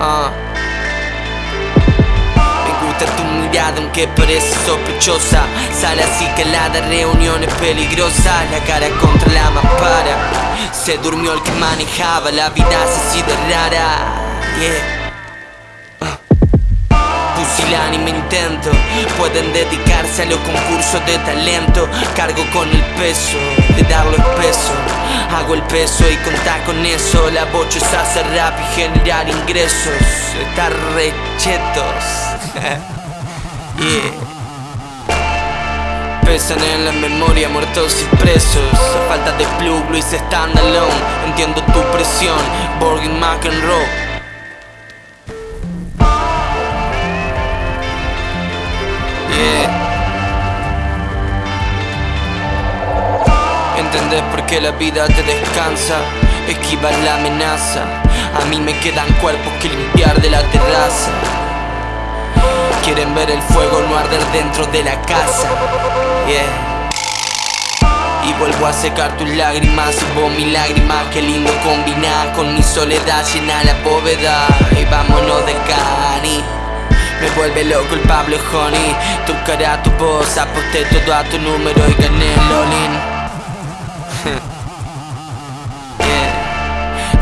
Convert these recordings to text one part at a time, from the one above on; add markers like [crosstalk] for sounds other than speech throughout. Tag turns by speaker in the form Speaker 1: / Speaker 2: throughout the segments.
Speaker 1: Ah. Me gusta tu mirada aunque parece sospechosa. Sale así que la de reuniones peligrosas La cara contra la mampara Se durmió el que manejaba La vida se sido rara. Yeah. Ah. Pusilánime intento. Pueden dedicarse a los concursos de talento. Cargo con el peso de darlo espeso. Hago el peso y contar con eso. La bocha es hacer rap y generar ingresos. Estar rechetos [laughs] yeah. Pesan en la memoria muertos y presos. Falta de plug, Luis stand alone Entiendo tu presión, Borgin McEnroe ¿Entendés por qué la vida te descansa? Esquivar la amenaza. A mí me quedan cuerpos que limpiar de la terraza. Quieren ver el fuego no arder dentro de la casa Y vuelvo a secar tus lágrimas Y vos mi lágrima, qué lindo combinar Con mi soledad llena la bóveda. Y vámonos de cani me vuelve loco el Pablo Honey. Tu cara, tu voz, aposté todo a tu número y gané el all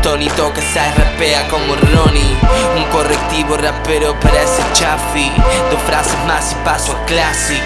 Speaker 1: Tony toca y rapea como Ronnie. Un correctivo rapero parece Chaffee. Dos frases más y paso a Classic.